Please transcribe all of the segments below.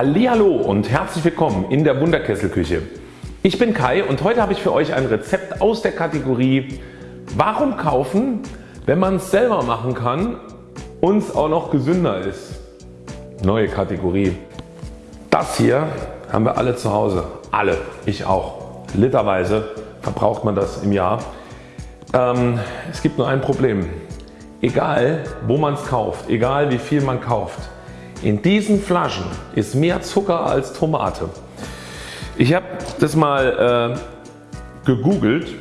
Hallo und herzlich willkommen in der Wunderkesselküche. Ich bin Kai und heute habe ich für euch ein Rezept aus der Kategorie Warum kaufen, wenn man es selber machen kann und es auch noch gesünder ist. Neue Kategorie. Das hier haben wir alle zu Hause. Alle. Ich auch. Literweise verbraucht man das im Jahr. Ähm, es gibt nur ein Problem. Egal wo man es kauft, egal wie viel man kauft, in diesen Flaschen ist mehr Zucker als Tomate. Ich habe das mal äh, gegoogelt.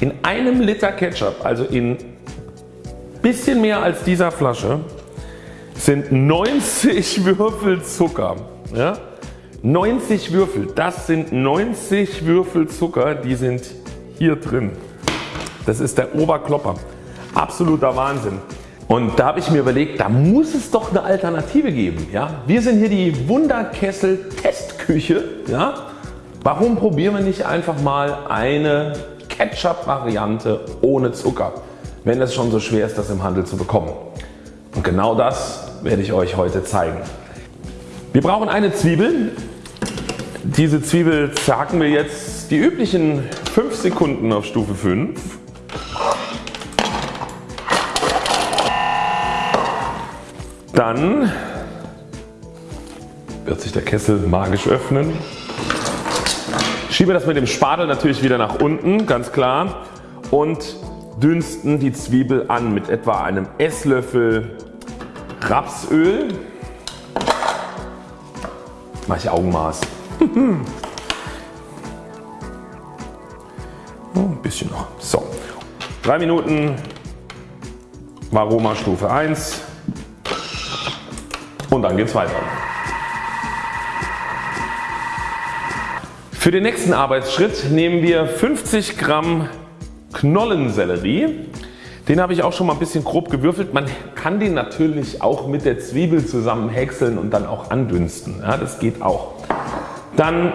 In einem Liter Ketchup, also in bisschen mehr als dieser Flasche, sind 90 Würfel Zucker. Ja? 90 Würfel, das sind 90 Würfel Zucker, die sind hier drin. Das ist der Oberklopper. Absoluter Wahnsinn. Und da habe ich mir überlegt, da muss es doch eine Alternative geben. Ja? Wir sind hier die Wunderkessel Testküche. Ja? Warum probieren wir nicht einfach mal eine Ketchup Variante ohne Zucker, wenn es schon so schwer ist das im Handel zu bekommen. Und genau das werde ich euch heute zeigen. Wir brauchen eine Zwiebel. Diese Zwiebel zerhacken wir jetzt die üblichen 5 Sekunden auf Stufe 5. Dann wird sich der Kessel magisch öffnen. Schieben wir das mit dem Spatel natürlich wieder nach unten, ganz klar. Und dünsten die Zwiebel an mit etwa einem Esslöffel Rapsöl. Mache ich Augenmaß. oh, ein bisschen noch. So. 3 Minuten Varoma Stufe 1 und dann geht es weiter. Für den nächsten Arbeitsschritt nehmen wir 50 Gramm Knollensellerie. Den habe ich auch schon mal ein bisschen grob gewürfelt. Man kann den natürlich auch mit der Zwiebel zusammen häckseln und dann auch andünsten. Ja, das geht auch. Dann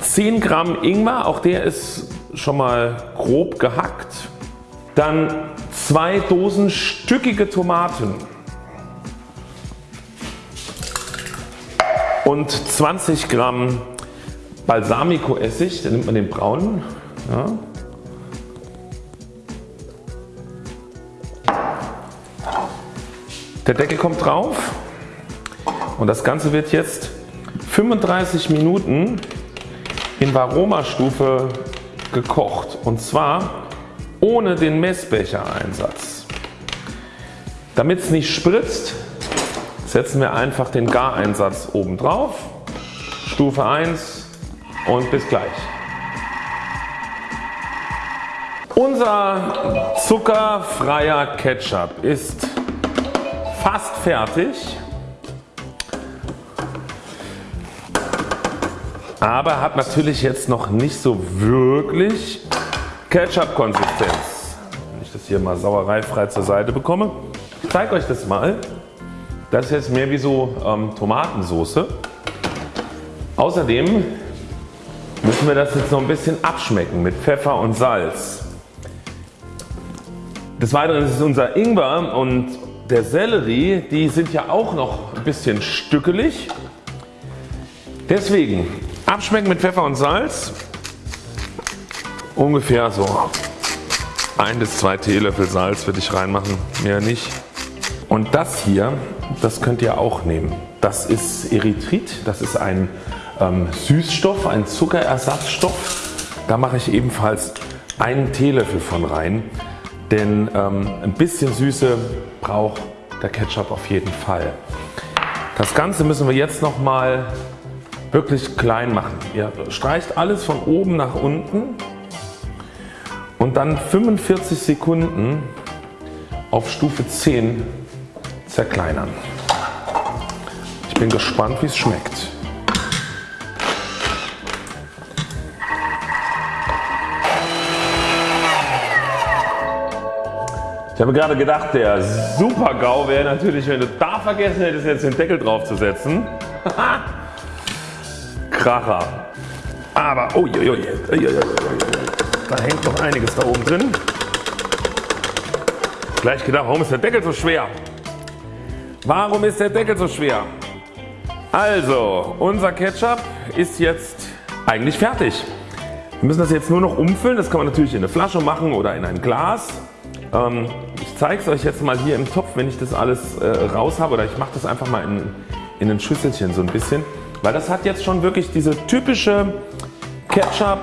10 Gramm Ingwer, auch der ist schon mal grob gehackt. Dann zwei Dosen stückige Tomaten. Und 20 Gramm Balsamico Essig, da nimmt man den braunen. Ja. Der Deckel kommt drauf und das Ganze wird jetzt 35 Minuten in Varoma-Stufe gekocht und zwar ohne den Messbecher-Einsatz. Damit es nicht spritzt, setzen wir einfach den Gareinsatz oben drauf. Stufe 1 und bis gleich. Unser zuckerfreier Ketchup ist fast fertig. Aber hat natürlich jetzt noch nicht so wirklich Ketchup-Konsistenz. Wenn ich das hier mal sauereifrei zur Seite bekomme. Ich zeige euch das mal. Das ist jetzt mehr wie so ähm, Tomatensoße. Außerdem müssen wir das jetzt noch ein bisschen abschmecken mit Pfeffer und Salz. Des Weiteren ist unser Ingwer und der Sellerie, die sind ja auch noch ein bisschen stückelig. Deswegen abschmecken mit Pfeffer und Salz. Ungefähr so 1 bis 2 Teelöffel Salz würde ich reinmachen, mehr nicht. Und das hier, das könnt ihr auch nehmen. Das ist Erythrit, das ist ein ähm, Süßstoff, ein Zuckerersatzstoff. Da mache ich ebenfalls einen Teelöffel von rein, denn ähm, ein bisschen Süße braucht der Ketchup auf jeden Fall. Das Ganze müssen wir jetzt nochmal wirklich klein machen. Ihr streicht alles von oben nach unten und dann 45 Sekunden auf Stufe 10 zerkleinern. Ich bin gespannt wie es schmeckt. Ich habe gerade gedacht der super GAU wäre natürlich wenn du da vergessen hättest jetzt den Deckel drauf zu setzen. Kracher. Aber oh, oh, da hängt noch einiges da oben drin. Gleich gedacht warum ist der Deckel so schwer? Warum ist der Deckel so schwer? Also unser Ketchup ist jetzt eigentlich fertig. Wir müssen das jetzt nur noch umfüllen. Das kann man natürlich in eine Flasche machen oder in ein Glas. Ähm, ich zeige es euch jetzt mal hier im Topf wenn ich das alles äh, raus habe oder ich mache das einfach mal in, in ein Schüsselchen so ein bisschen. Weil das hat jetzt schon wirklich diese typische Ketchup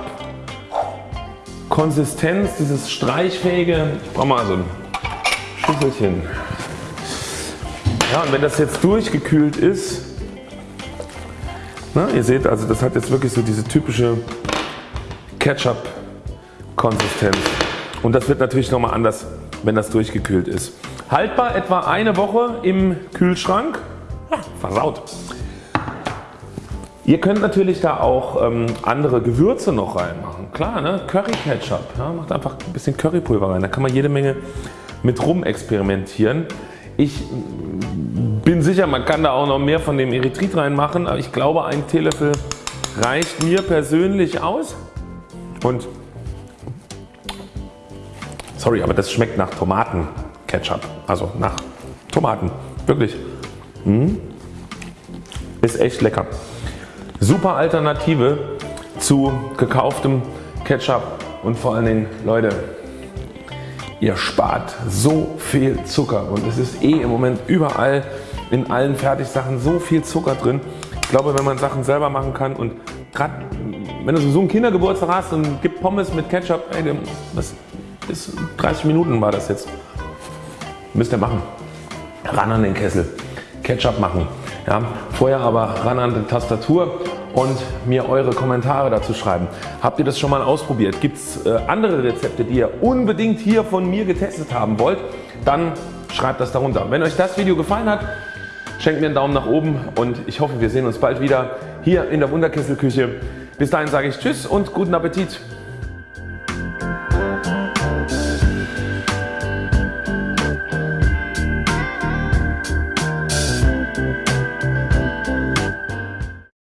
Konsistenz, dieses streichfähige. Ich brauche mal so ein Schüsselchen. Ja und wenn das jetzt durchgekühlt ist, na, ihr seht also das hat jetzt wirklich so diese typische Ketchup Konsistenz und das wird natürlich nochmal anders wenn das durchgekühlt ist. Haltbar etwa eine Woche im Kühlschrank. Ja, versaut. Ihr könnt natürlich da auch ähm, andere Gewürze noch reinmachen. Klar, ne? Curry Ketchup. Ja, macht einfach ein bisschen Currypulver rein. Da kann man jede Menge mit rum experimentieren. Ich bin sicher man kann da auch noch mehr von dem Erythrit reinmachen, aber ich glaube ein Teelöffel reicht mir persönlich aus. Und sorry, aber das schmeckt nach Tomatenketchup. Also nach Tomaten. Wirklich. Mmh. Ist echt lecker. Super Alternative zu gekauftem Ketchup und vor allen Dingen Leute ihr spart so viel Zucker und es ist eh im Moment überall in allen Fertigsachen so viel Zucker drin. Ich glaube wenn man Sachen selber machen kann und gerade wenn du so einen Kindergeburtstag hast und gibt Pommes mit Ketchup, ey, das ist 30 Minuten war das jetzt. Müsst ihr machen. Ran an den Kessel. Ketchup machen. Ja, vorher aber ran an die Tastatur und mir eure Kommentare dazu schreiben. Habt ihr das schon mal ausprobiert? Gibt es äh, andere Rezepte die ihr unbedingt hier von mir getestet haben wollt? Dann schreibt das darunter. Wenn euch das Video gefallen hat schenkt mir einen Daumen nach oben und ich hoffe wir sehen uns bald wieder hier in der Wunderkesselküche. Bis dahin sage ich Tschüss und guten Appetit.